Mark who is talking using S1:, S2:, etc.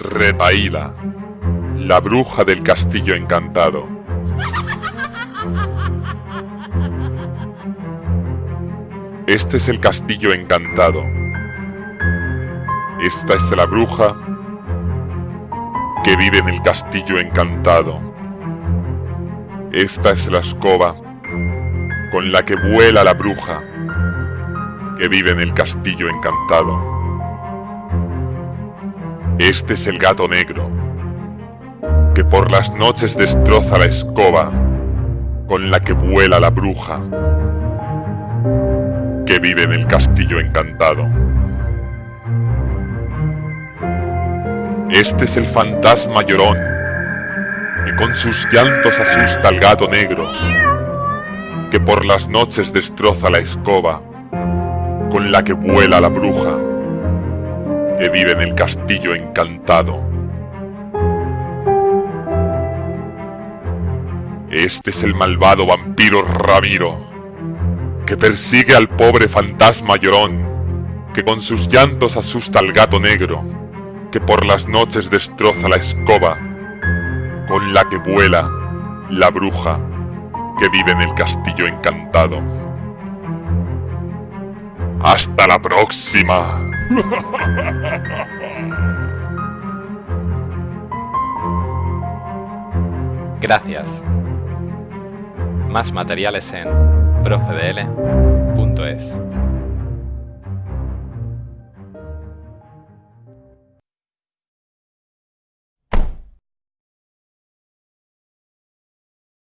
S1: Retaíla, la bruja del castillo encantado. Este es el castillo encantado. Esta es la bruja que vive en el castillo encantado. Esta es la escoba con la que vuela la bruja que vive en el castillo encantado. Este es el gato negro, que por las noches destroza la escoba con la que vuela la bruja, que vive en el castillo encantado. Este es el fantasma llorón, que con sus llantos asusta al gato negro, que por las noches destroza la escoba con la que vuela la bruja, que vive en el castillo encantado. Este es el malvado vampiro Ramiro, que persigue al pobre fantasma llorón, que con sus llantos asusta al gato negro, que por las noches destroza la escoba, con la que vuela la bruja, que vive en el castillo encantado. Hasta la próxima.
S2: Gracias. Más materiales en profedl.es.